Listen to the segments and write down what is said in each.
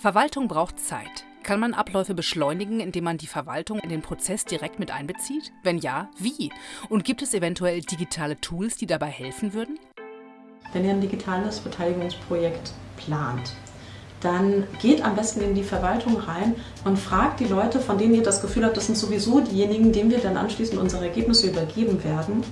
Verwaltung braucht Zeit. Kann man Abläufe beschleunigen, indem man die Verwaltung in den Prozess direkt mit einbezieht? Wenn ja, wie? Und gibt es eventuell digitale Tools, die dabei helfen würden? Wenn ihr ein digitales Beteiligungsprojekt plant, dann geht am besten in die Verwaltung rein und fragt die Leute, von denen ihr das Gefühl habt, das sind sowieso diejenigen, denen wir dann anschließend unsere Ergebnisse übergeben werden,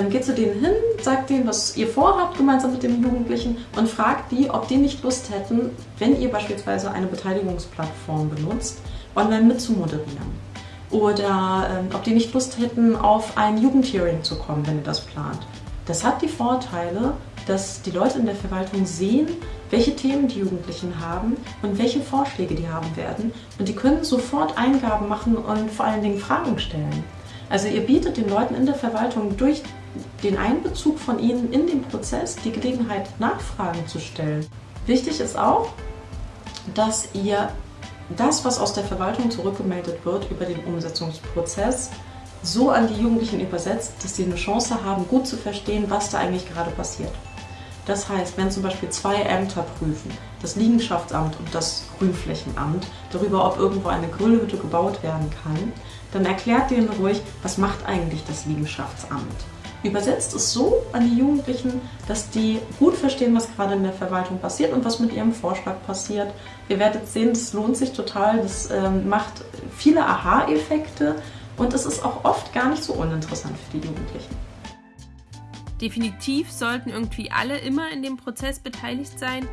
ähm, geht zu denen hin, sagt denen, was ihr vorhabt, gemeinsam mit den Jugendlichen und fragt die, ob die nicht Lust hätten, wenn ihr beispielsweise eine Beteiligungsplattform benutzt, online mitzumoderieren. Oder ähm, ob die nicht Lust hätten, auf ein Jugendhearing zu kommen, wenn ihr das plant. Das hat die Vorteile, dass die Leute in der Verwaltung sehen, welche Themen die Jugendlichen haben und welche Vorschläge die haben werden. Und die können sofort Eingaben machen und vor allen Dingen Fragen stellen. Also ihr bietet den Leuten in der Verwaltung durch den Einbezug von ihnen in den Prozess die Gelegenheit, Nachfragen zu stellen. Wichtig ist auch, dass ihr das, was aus der Verwaltung zurückgemeldet wird über den Umsetzungsprozess, so an die Jugendlichen übersetzt, dass sie eine Chance haben, gut zu verstehen, was da eigentlich gerade passiert. Das heißt, wenn zum Beispiel zwei Ämter prüfen, das Liegenschaftsamt und das Grünflächenamt, darüber, ob irgendwo eine Grillhütte gebaut werden kann, dann erklärt denen ruhig, was macht eigentlich das Liegenschaftsamt. Übersetzt es so an die Jugendlichen, dass die gut verstehen, was gerade in der Verwaltung passiert und was mit ihrem Vorschlag passiert. Ihr werdet sehen, das lohnt sich total, das ähm, macht viele Aha-Effekte und es ist auch oft gar nicht so uninteressant für die Jugendlichen. Definitiv sollten irgendwie alle immer in dem Prozess beteiligt sein.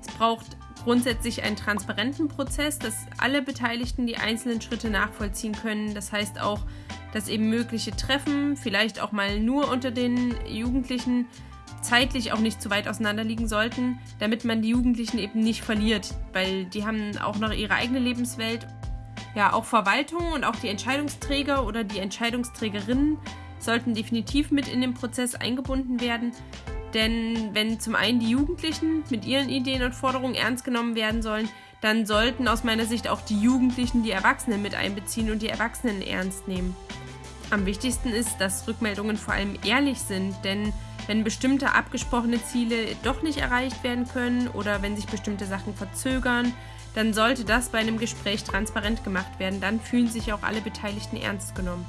Es braucht grundsätzlich einen transparenten Prozess, dass alle Beteiligten die einzelnen Schritte nachvollziehen können. Das heißt auch, dass eben mögliche Treffen, vielleicht auch mal nur unter den Jugendlichen, zeitlich auch nicht zu weit auseinander liegen sollten, damit man die Jugendlichen eben nicht verliert, weil die haben auch noch ihre eigene Lebenswelt. Ja, auch Verwaltung und auch die Entscheidungsträger oder die Entscheidungsträgerinnen sollten definitiv mit in den Prozess eingebunden werden. Denn wenn zum einen die Jugendlichen mit ihren Ideen und Forderungen ernst genommen werden sollen, dann sollten aus meiner Sicht auch die Jugendlichen die Erwachsenen mit einbeziehen und die Erwachsenen ernst nehmen. Am wichtigsten ist, dass Rückmeldungen vor allem ehrlich sind, denn wenn bestimmte abgesprochene Ziele doch nicht erreicht werden können oder wenn sich bestimmte Sachen verzögern, dann sollte das bei einem Gespräch transparent gemacht werden. Dann fühlen sich auch alle Beteiligten ernst genommen.